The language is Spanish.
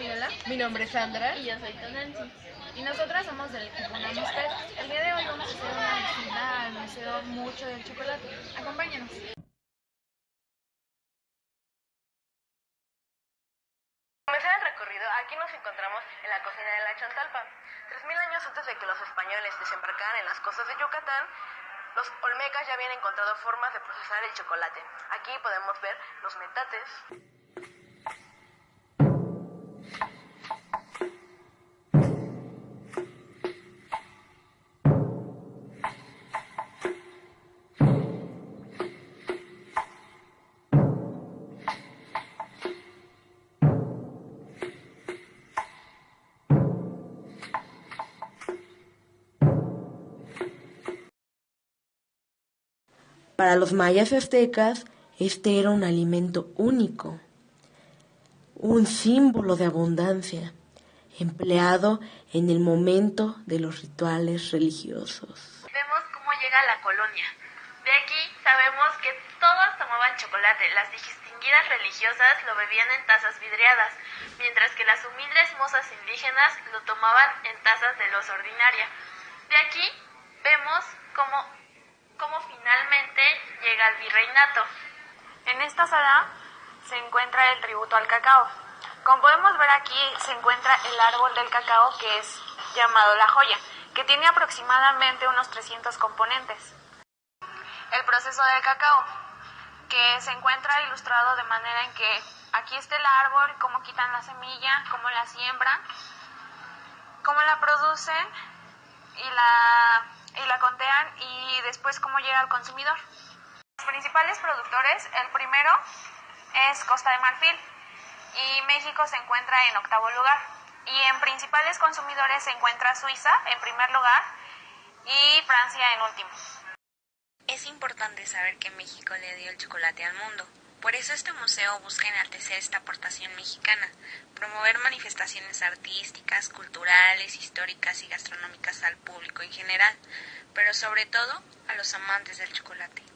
Fabiola. Mi nombre es Sandra. Y yo soy Tonancy. Y nosotras somos del equipo Namustet. El día de hoy vamos a hacer una visita al Museo Mucho del Chocolate. Acompáñanos. comenzar el recorrido, aquí nos encontramos en la cocina de la Chantalpa. Tres mil años antes de que los españoles desembarcaran en las costas de Yucatán, los olmecas ya habían encontrado formas de procesar el chocolate. Aquí podemos ver los metates. Para los mayas aztecas, este era un alimento único, un símbolo de abundancia, empleado en el momento de los rituales religiosos. Vemos cómo llega la colonia. De aquí sabemos que todos tomaban chocolate. Las distinguidas religiosas lo bebían en tazas vidriadas, mientras que las humildes mozas indígenas lo tomaban en tazas de los ordinaria. De aquí vemos cómo llega el virreinato. En esta sala se encuentra el tributo al cacao. Como podemos ver aquí se encuentra el árbol del cacao que es llamado la joya, que tiene aproximadamente unos 300 componentes. El proceso del cacao, que se encuentra ilustrado de manera en que aquí está el árbol, cómo quitan la semilla, cómo la siembran, cómo la producen y la y la contean y después cómo llega al consumidor. Los principales productores, el primero es Costa de Marfil y México se encuentra en octavo lugar. Y en principales consumidores se encuentra Suiza en primer lugar y Francia en último. Es importante saber que México le dio el chocolate al mundo. Por eso este museo busca enaltecer esta aportación mexicana, promover manifestaciones artísticas, culturales, históricas y gastronómicas al público en general, pero sobre todo a los amantes del chocolate.